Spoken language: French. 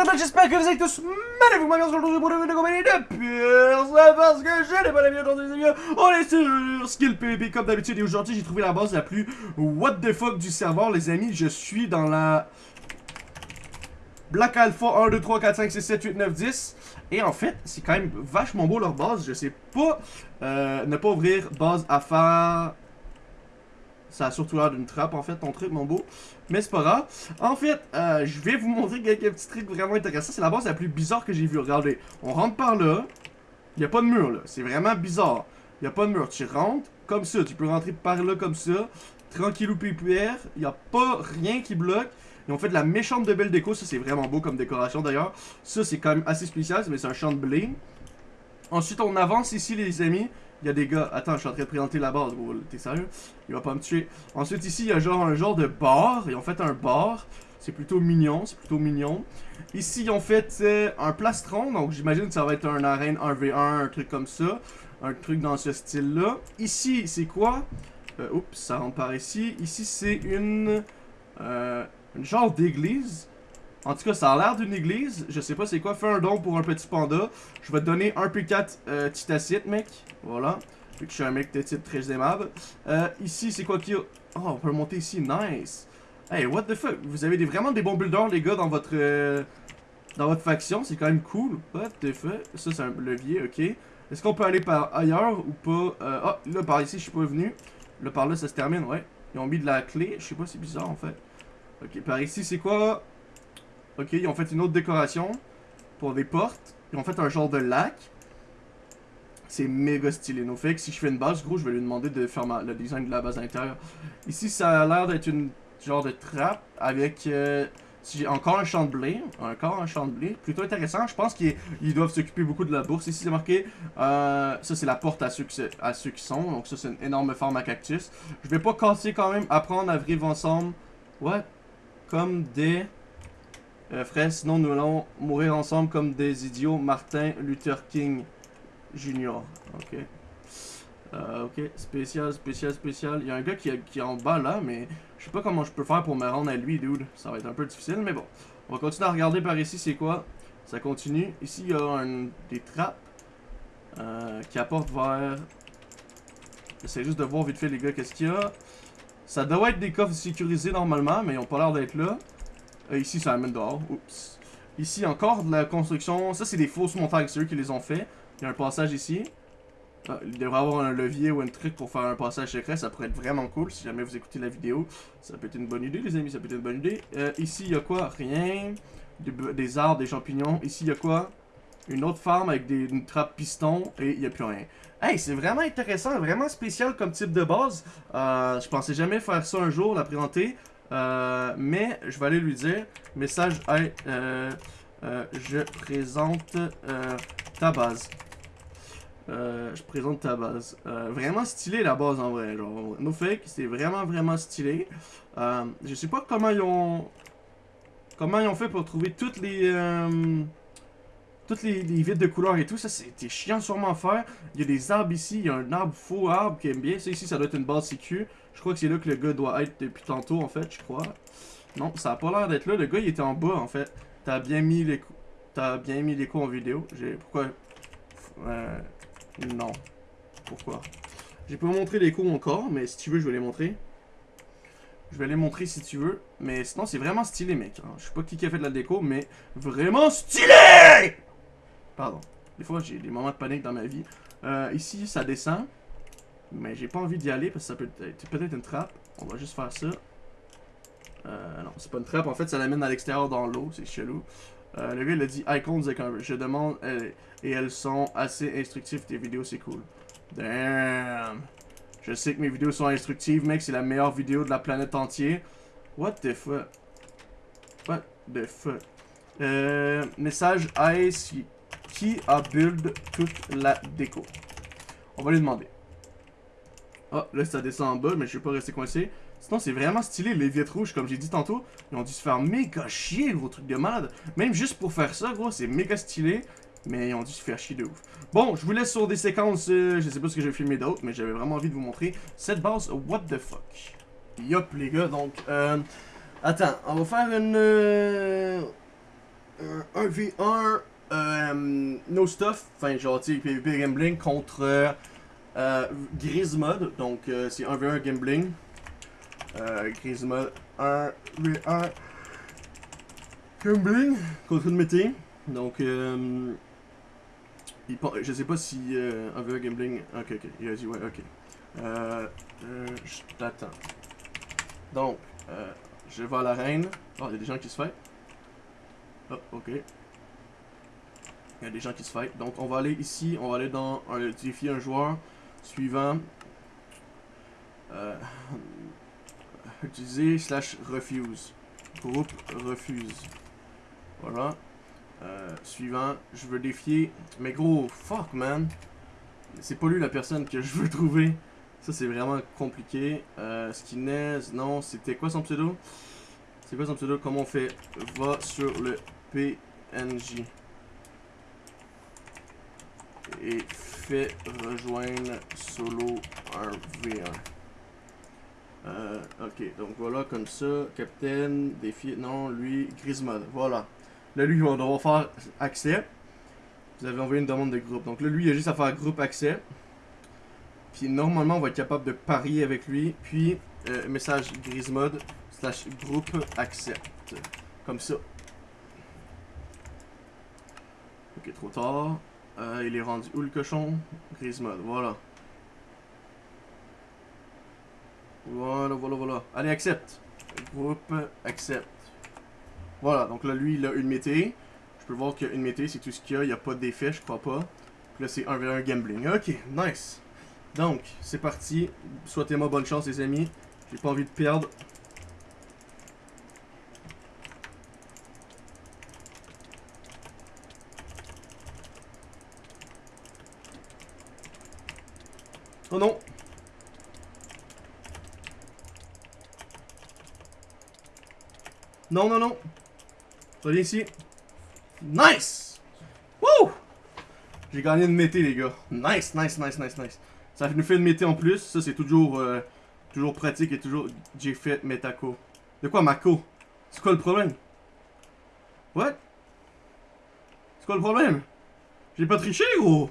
internet, j'espère que vous êtes tous magnifiques, moi, on se retrouve pour vidéo compagnie de pire, parce que je n'ai pas la vie aujourd'hui, les amis. On est sur Skill PvP comme d'habitude, et aujourd'hui, j'ai trouvé la base la plus what the fuck du serveur, les amis. Je suis dans la Black Alpha 1, 2, 3, 4, 5, 6, 7, 8, 9, 10. Et en fait, c'est quand même vachement beau leur base. Je sais pas euh, ne pas ouvrir base à faire ça a surtout l'air d'une trappe, en fait, ton truc, mon beau. Mais c'est pas grave. En fait, euh, je vais vous montrer quelques petits trucs vraiment intéressants. C'est la base la plus bizarre que j'ai vue. Regardez, on rentre par là. Il n'y a pas de mur, là. C'est vraiment bizarre. Il n'y a pas de mur. Tu rentres comme ça. Tu peux rentrer par là comme ça. Tranquillou pépère. Il n'y a pas rien qui bloque. Ils ont fait de la méchante de belle déco. Ça, c'est vraiment beau comme décoration, d'ailleurs. Ça, c'est quand même assez spécial. Mais c'est un champ de blé. Ensuite, on avance ici, les amis. Il y a des gars... Attends, je suis en train de présenter la base. T'es sérieux? Il va pas me tuer. Ensuite, ici, il y a genre un genre de bar. Ils ont fait un bar. C'est plutôt mignon. C'est plutôt mignon. Ici, ils ont fait un plastron. Donc, j'imagine que ça va être un arène 1v1, un truc comme ça. Un truc dans ce style-là. Ici, c'est quoi? Euh, oups, ça rentre par ici. Ici, c'est une... Euh, une genre d'église. En tout cas, ça a l'air d'une église. Je sais pas c'est quoi. Fais un don pour un petit panda. Je vais te donner un P4 euh, titacite, mec. Voilà. Vu que je suis un mec de type très aimable. Euh, ici, c'est quoi qu'il y a? Oh, on peut monter ici. Nice. Hey, what the fuck? Vous avez vraiment des bons builders, les gars, dans votre... Euh, dans votre faction. C'est quand même cool. What the fuck? Ça, c'est un levier, ok. Est-ce qu'on peut aller par ailleurs ou pas? Oh, là, par ici, je suis pas venu. Là, par là, ça se termine, ouais. Ils ont mis de la clé. Je sais pas, c'est bizarre, en fait. Ok, par ici, c'est quoi? Ok, ils ont fait une autre décoration pour des portes. Ils ont fait un genre de lac. C'est méga stylé. No fait si je fais une base, gros, je vais lui demander de faire le design de la base intérieure. Ici, ça a l'air d'être une genre de trappe avec euh, encore un champ de blé. Encore un champ de blé. Plutôt intéressant. Je pense qu'ils doivent s'occuper beaucoup de la bourse. Ici, c'est marqué. Euh, ça, c'est la porte à ceux, qui, sont. Donc, ça, c'est une énorme forme à cactus. Je vais pas casser quand même. Apprendre à vivre ensemble. What? Comme des... Euh, frère, sinon nous allons mourir ensemble comme des idiots. Martin Luther King Jr. Ok. Euh, ok, spécial, spécial, spécial. Il y a un gars qui, qui est en bas là, mais je sais pas comment je peux faire pour me rendre à lui, dude. Ça va être un peu difficile, mais bon. On va continuer à regarder par ici, c'est quoi? Ça continue. Ici, il y a un, des trappes euh, qui apportent vers... J'essaie juste de voir vite fait, les gars, qu'est-ce qu'il y a. Ça doit être des coffres sécurisés normalement, mais ils ont pas l'air d'être là. Euh, ici, ça amène dehors. Oups. Ici, encore de la construction. Ça, c'est des fausses montagnes. C'est eux qui les ont fait. Il y a un passage ici. Ah, il devrait avoir un levier ou un truc pour faire un passage secret. Ça pourrait être vraiment cool si jamais vous écoutez la vidéo. Ça peut être une bonne idée, les amis. Ça peut être une bonne idée. Euh, ici, il y a quoi? Rien. Des, arbres, des champignons. Ici, il y a quoi? Une autre farm avec des, une trappe piston. Et il n'y a plus rien. Hey, c'est vraiment intéressant, vraiment spécial comme type de base. Euh, je pensais jamais faire ça un jour, la présenter. Euh, mais je vais aller lui dire, message, hey, euh, euh, je présente ta base. je présente ta base. vraiment stylé la base en vrai. Genre, no fake, c'est vraiment vraiment stylé. je sais pas comment ils ont... Comment ils ont fait pour trouver toutes les... toutes les, les vides de couleurs et tout, ça c'était chiant sûrement à faire. Il y a des arbres ici, il y a un arbre faux arbre qui aime bien. Ça ici, ça doit être une base sécu. Je crois que c'est là que le gars doit être depuis tantôt, en fait, je crois. Non, ça a pas l'air d'être là. Le gars, il était en bas, en fait. T'as bien mis les coups. T'as bien mis l'écho en vidéo. J'ai... Pourquoi... Euh... Non. Pourquoi? J'ai pas montré les coups encore, mais si tu veux, je vais les montrer. Je vais les montrer si tu veux. Mais sinon, c'est vraiment stylé, mec. Je sais pas qui a fait de la déco, mais vraiment stylé Pardon. Des fois, j'ai des moments de panique dans ma vie. Euh, ici, ça descend. Mais j'ai pas envie d'y aller parce que ça peut être peut-être une trappe. On va juste faire ça. Euh, non, c'est pas une trappe. En fait, ça l'amène à l'extérieur dans l'eau. C'est chelou. Euh, le gars, il a dit icons un... Je demande... et elles sont assez instructives. Tes vidéos, c'est cool. Damn. Je sais que mes vidéos sont instructives, mec. C'est la meilleure vidéo de la planète entière. What the fuck? What the fuck? Message Ice qui a build toute la déco. On va lui demander. Ah, là, ça descend en bas, mais je vais pas rester coincé. Sinon, c'est vraiment stylé, les vitres rouges, comme j'ai dit tantôt. Ils ont dû se faire méga chier, gros truc de malade. Même juste pour faire ça, gros, c'est méga stylé. Mais ils ont dû se faire chier de ouf. Bon, je vous laisse sur des séquences, euh, je sais pas ce que j'ai filmé d'autres, mais j'avais vraiment envie de vous montrer cette base What the fuck. Yop, les gars, donc, euh... Attends, on va faire une... Euh, un 1v1 euh, no stuff, enfin genre tu PvP gambling contre euh, Grismod, donc euh, c'est 1v1 gambling. Euh, Grismod 1v1 gambling contre une mété. Donc euh, il, je sais pas si euh, 1v1 gambling. Ok ok, il a dit ouais ok. Euh, euh, je t'attends. Donc euh, je vais à l'arène. Oh, il y a des gens qui se font. Oh, ok. Il y a des gens qui se fight. Donc on va aller ici, on va aller dans un défi un joueur suivant. Euh, utiliser slash refuse. Groupe refuse. Voilà. Euh, suivant, je veux défier. Mais gros, fuck man. C'est pas lui la personne que je veux trouver. Ça c'est vraiment compliqué. Euh, non, c'était quoi son pseudo? C'est quoi son pseudo? Comment on fait? Va sur le PNJ et fait rejoindre solo un V1. Euh, ok, donc voilà comme ça, Captain, défi, non, lui, Grismod, voilà. Là, lui, on va faire accès. Vous avez envoyé une demande de groupe. Donc là, lui, il a juste à faire groupe accès. Puis normalement, on va être capable de parier avec lui. Puis, euh, message Grismod slash groupe accept. Comme ça. Ok, trop tard. Euh, il est rendu où le cochon? Grismod, voilà. Voilà, voilà, voilà. Allez, accepte. Groupe, accepte. Voilà, donc là, lui, il a une mété. Je peux voir qu'il y a une mété, c'est tout ce qu'il y a. Il n'y a pas d'effet, je crois pas. Là, c'est 1v1 gambling. Ok, nice. Donc, c'est parti. Souhaitez-moi bonne chance, les amis. J'ai pas envie de perdre. Oh non Non, non, non Reviens ici. Nice Wouh J'ai gagné une mété, les gars. Nice, nice, nice, nice, nice. Ça nous fait une mété en plus. Ça, c'est toujours, euh, toujours pratique et toujours... J'ai fait Metako. De quoi, Mako? C'est quoi le problème? What? C'est quoi le problème? J'ai pas triché, gros